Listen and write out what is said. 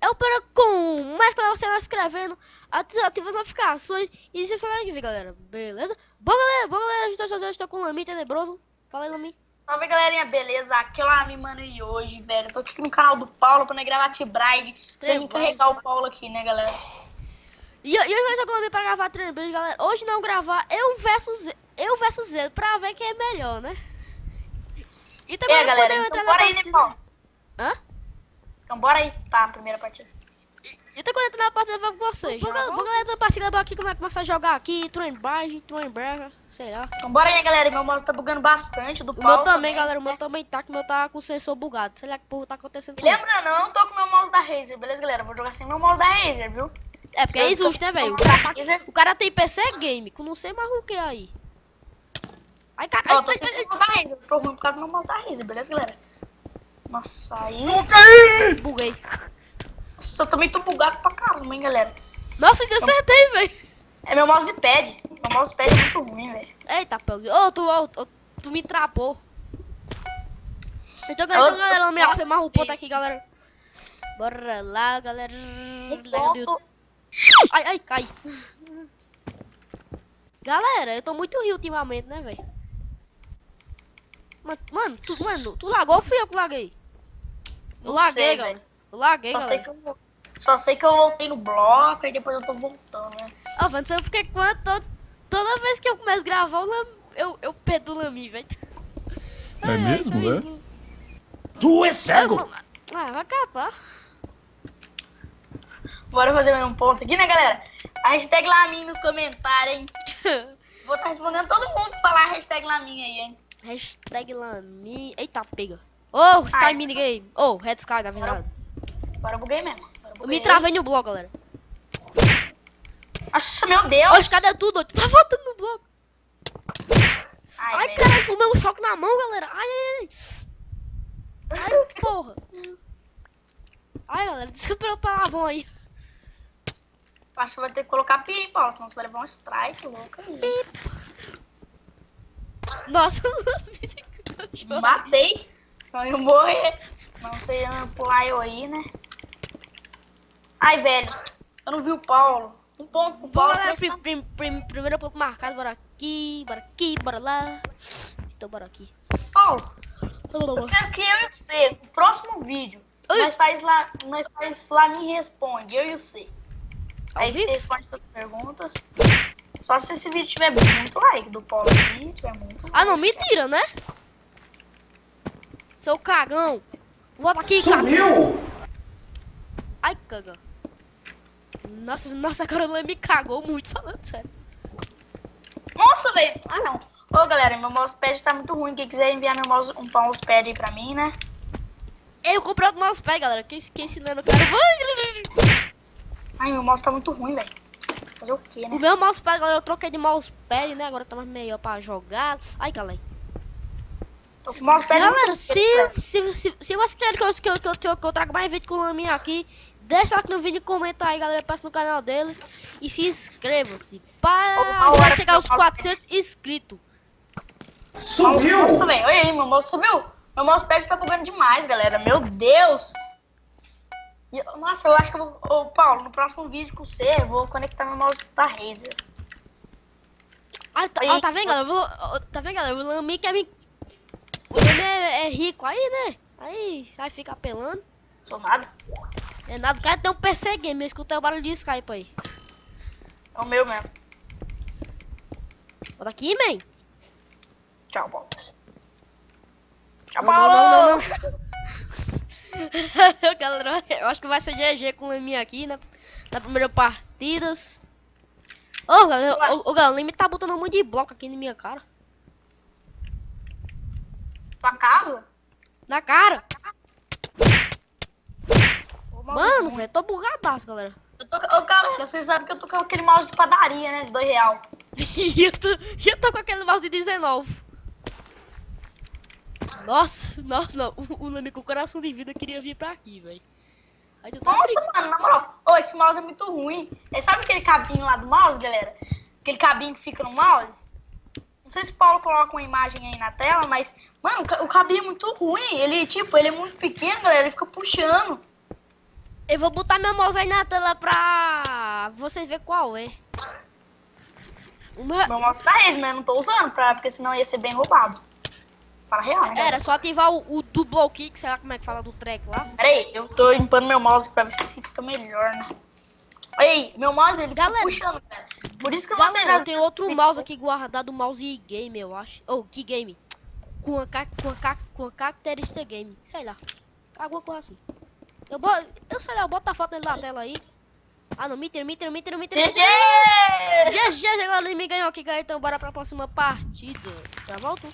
é o para com mais para você vai escrevendo, ativa as notificações e se inscreve aqui, galera. Beleza? Bom, galera, bom, galera, a gente estou com o Lami Tenebroso. Fala aí, Lami. Salve galerinha, beleza? Aqui é o Lami, mano, e hoje, velho, eu tô aqui no canal do Paulo pra gravar T-Bride, pra mim carregar o Paulo aqui, né, galera? E, e hoje eu estou com o Lami pra gravar Trembride, galera. Hoje não gravar eu versus eu versus ele, pra ver quem é melhor, né? E também é, galera, então bora aí, né, Paulo? Hã? Então bora aí pra primeira partida. E tô quando entrar na partida com vocês. Vou, vou galera da partida aqui como é que começar a jogar aqui, Train Barge, Train Brega, sei lá. Então bora aí, galera. Meu mouse tá bugando bastante do o Paulo. meu também, também, galera. O meu também tá, que o meu tá com o sensor bugado. Sei lá que porra tá acontecendo. lembra não, tô com o meu mouse da Razer, beleza, galera? Vou jogar sem meu mouse da Razer, viu? É, porque é injusto, né, velho? O, cara tá, o cara tem PC Game, com não sei mais o que aí. Ai, cara. Ó, tô sem o mouse da Razer. Tô ruim por causa do meu mouse da Razer, beleza, galera? Nossa, aí. Buguei. Nossa, eu também tô bugado pra caramba, hein, galera. Nossa, eu acertei, velho. É meu mousepad. Meu mousepad é muito ruim, velho. Eita, pô. Ô, oh, tu, oh, tu me trapou. Então, galera, então, galera, me foi mais um ponto aqui, galera. Bora lá, galera. Ai, ai, cai. Galera, eu tô muito rio ultimamente, né, velho? Mano, mano, tu, mano, tu lagou ou fui eu que laguei? Eu Não laguei, sei, galera. Eu laguei, só galera. Sei que eu, só sei que eu voltei no bloco e depois eu tô voltando, né? Ah, mano, sabe porque quando, toda, toda vez que eu começo a gravar, eu, eu, eu perdo o Lami, velho. É Ai, mesmo, né? Tu é cego! Ah, vai catar. Bora fazer mais um ponto aqui, né, galera? A hashtag Lamin nos comentários, hein? Vou estar tá respondendo todo mundo que falar a hashtag Lamin aí, hein? Hashtag Lamin... Eita, pega. Oh, Sky Ai, Minigame. Oh, Red Sky, na verdade. Agora eu buguei mesmo. Eu me travei no bloco, galera. Nossa, meu Deus. Oxe, cadê tudo? Tu tá voltando no bloco. Ai, ai cara, tomei um choque na mão, galera. Ai, ai, ai. Ai, porra. Ai, galera, desculpa o palavrão aí. Acho que vai ter que colocar pi, Paulo, senão você vai levar um strike louco aí. Pi. Nossa, Matei. Senão eu morrer. Não sei pular eu aí, né? Ai, velho. Eu não vi o Paulo. Um ponto pro Paulo. Bora, prim, prim, prim, primeiro ponto marcado. Bora aqui, bora aqui, bora lá. Então, bora aqui. Paulo, eu quero que eu e você, no próximo vídeo, Oi. nós faz lá, nós faz lá me responde, eu e você. Aí você responde todas as perguntas. Só se esse vídeo tiver muito like do Paulo aqui, tiver muito Ah, não, mentira, né? Seu cagão. Volta aqui, Sumiu! Ai, caga. Nossa, nossa, cara, me cagou muito, falando sério. Nossa, velho. Ah, não. Ô, galera, meu mousepad tá muito ruim. Quem quiser enviar meu mouse, um mousepad aí pra mim, né? Eu comprei outro mousepad, galera. Quem, quem ensinando o cara... Ai, meu mouse tá muito ruim, velho. Fazer o quê, né? O meu mousepad, galera, eu troquei de mousepad, né? Agora tá mais melhor pra jogar. Ai, galera. Mousepad galera, se, se, se, se, você quer que eu, que, eu, que, eu, que, eu, eu traga mais vídeo com o Laminha aqui, Deixa aqui no vídeo, comenta aí, galera. Passa no canal dele. E se inscreva-se. Para chegar aos 400 inscritos. Subiu! Nossa, velho. Olha aí, meu mouse subiu. Meu mousepad tá bugando demais, galera. Meu Deus. Nossa, eu acho que eu vou... Ô, Paulo, no próximo vídeo com você, eu vou conectar meu mouse da Razer. Ah, tá, ó, tá vendo, galera? Vou, ó, tá vendo, galera? O Lami quer me... O é, é rico aí, né? Aí vai ficar apelando. Sou nada. É nada, o cara tem um PC game, eu escutei o barulho de Skype aí. É o meu mesmo. Bota aqui, man. Tchau, Paulo. Tchau, Paulo! Não, não, não, não. Galera, eu acho que vai ser GG com o Lemi aqui, né? Na primeira partida. Ô, oh, galera, o, o, o Lemi tá botando um monte de bloco aqui na minha cara. Tua casa? Na cara. Mano, velho, tô bugadaço, galera. Eu tô, ô, cara, vocês sabem que eu tô com aquele mouse de padaria, né? De 2 real. e eu, tô, eu tô com aquele mouse de 19. Nossa, nossa, não. O, o com o coração de vida queria vir pra aqui, velho. Nossa, mano, na moral. Ô, esse mouse é muito ruim. É, sabe aquele cabinho lá do mouse, galera? Aquele cabinho que fica no mouse? Não sei se o Paulo coloca uma imagem aí na tela, mas... Mano, o cabinho é muito ruim. Ele, tipo, ele é muito pequeno, galera. Ele fica puxando. Eu vou botar meu mouse aí na tela pra vocês verem qual é. O meu- Meu mouse tá esse, mas eu não tô usando, pra, porque senão ia ser bem roubado. Fala real, né? galera? Era só ativar o, o double kick, sei lá como é que fala do track lá. Pera aí, eu tô limpando meu mouse pra ver se fica melhor, né? Ei, meu mouse ele Galera. fica puxando, cara. Por isso que eu não Galera, eu tenho outro mouse aqui guardado, mouse game, eu acho. Ou oh, que game? Com a, com, a, com a característica game, sei lá. Alguma coisa assim. Eu, bo eu sei lá, eu boto a foto dele na tela aí. Ah não, mentira, mentira, mentira, mentira. GG! GG, agora ele me ganhou aqui, galera. Então bora pra próxima partida. Já volto.